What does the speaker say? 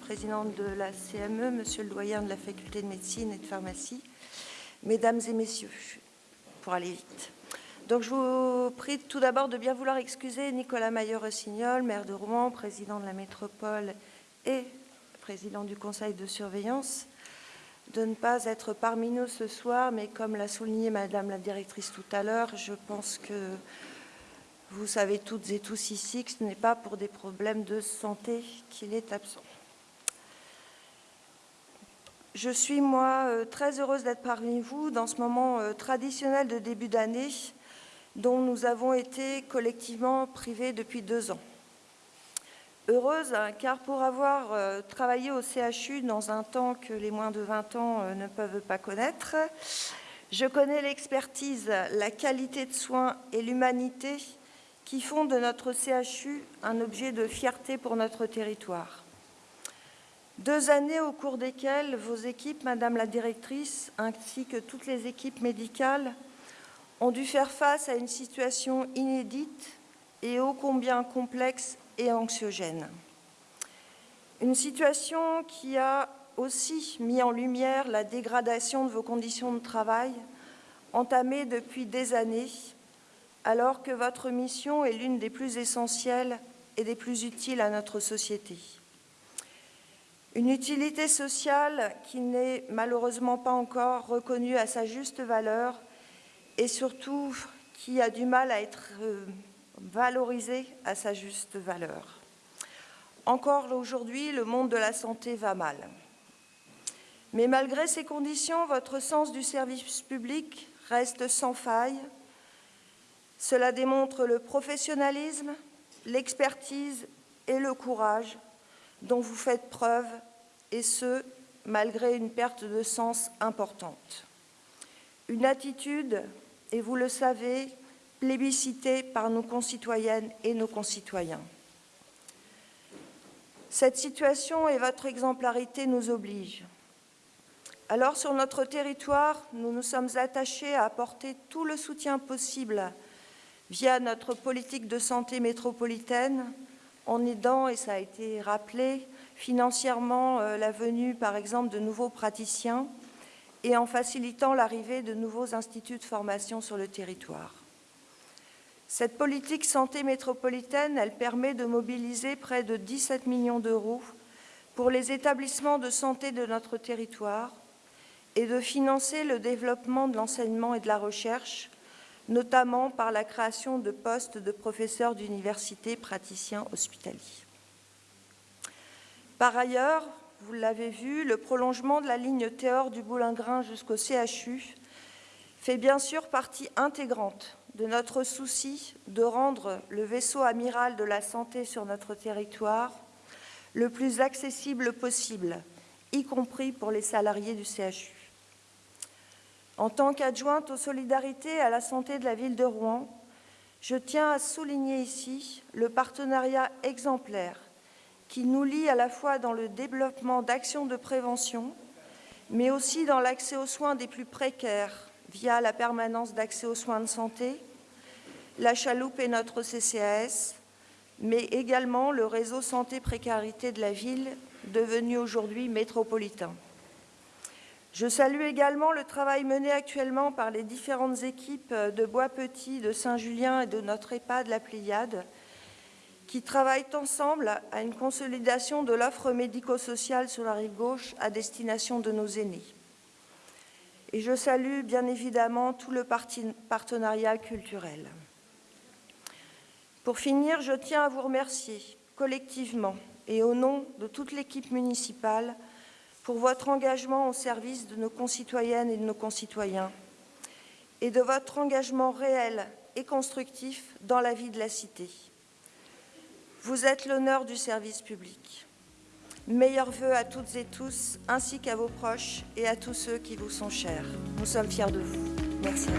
présidente de la CME, Monsieur le doyen de la faculté de médecine et de pharmacie, Mesdames et Messieurs, pour aller vite. Donc je vous prie tout d'abord de bien vouloir excuser Nicolas Maillot-Rossignol, maire de Rouen, président de la métropole et président du conseil de surveillance, de ne pas être parmi nous ce soir, mais comme l'a souligné Madame la directrice tout à l'heure, je pense que vous savez toutes et tous ici que ce n'est pas pour des problèmes de santé qu'il est absent. Je suis, moi, euh, très heureuse d'être parmi vous dans ce moment euh, traditionnel de début d'année dont nous avons été collectivement privés depuis deux ans. Heureuse, hein, car pour avoir euh, travaillé au CHU dans un temps que les moins de 20 ans ne peuvent pas connaître, je connais l'expertise, la qualité de soins et l'humanité qui font de notre CHU un objet de fierté pour notre territoire. Deux années au cours desquelles vos équipes, Madame la Directrice, ainsi que toutes les équipes médicales, ont dû faire face à une situation inédite et ô combien complexe et anxiogène. Une situation qui a aussi mis en lumière la dégradation de vos conditions de travail, entamée depuis des années, alors que votre mission est l'une des plus essentielles et des plus utiles à notre société. Une utilité sociale qui n'est malheureusement pas encore reconnue à sa juste valeur et surtout qui a du mal à être euh, valorisé à sa juste valeur. Encore aujourd'hui, le monde de la santé va mal. Mais malgré ces conditions, votre sens du service public reste sans faille. Cela démontre le professionnalisme, l'expertise et le courage dont vous faites preuve, et ce, malgré une perte de sens importante. Une attitude et vous le savez, plébiscité par nos concitoyennes et nos concitoyens. Cette situation et votre exemplarité nous obligent. Alors, sur notre territoire, nous nous sommes attachés à apporter tout le soutien possible via notre politique de santé métropolitaine, en aidant, et ça a été rappelé, financièrement euh, la venue, par exemple, de nouveaux praticiens, et en facilitant l'arrivée de nouveaux instituts de formation sur le territoire. Cette politique santé métropolitaine, elle permet de mobiliser près de 17 millions d'euros pour les établissements de santé de notre territoire et de financer le développement de l'enseignement et de la recherche, notamment par la création de postes de professeurs d'université praticiens hospitaliers. Par ailleurs, vous l'avez vu, le prolongement de la ligne Théor du Boulingrin jusqu'au CHU fait bien sûr partie intégrante de notre souci de rendre le vaisseau amiral de la santé sur notre territoire le plus accessible possible, y compris pour les salariés du CHU. En tant qu'adjointe aux solidarités et à la santé de la ville de Rouen, je tiens à souligner ici le partenariat exemplaire qui nous lie à la fois dans le développement d'actions de prévention, mais aussi dans l'accès aux soins des plus précaires via la permanence d'accès aux soins de santé, la chaloupe et notre CCAS, mais également le réseau santé précarité de la ville, devenu aujourd'hui métropolitain. Je salue également le travail mené actuellement par les différentes équipes de Bois-Petit, de Saint-Julien et de notre EHPAD La Pléiade, qui travaillent ensemble à une consolidation de l'offre médico-sociale sur la rive gauche à destination de nos aînés. Et je salue bien évidemment tout le partenariat culturel. Pour finir, je tiens à vous remercier collectivement et au nom de toute l'équipe municipale pour votre engagement au service de nos concitoyennes et de nos concitoyens et de votre engagement réel et constructif dans la vie de la cité. Vous êtes l'honneur du service public. Meilleurs voeux à toutes et tous, ainsi qu'à vos proches et à tous ceux qui vous sont chers. Nous sommes fiers de vous. Merci.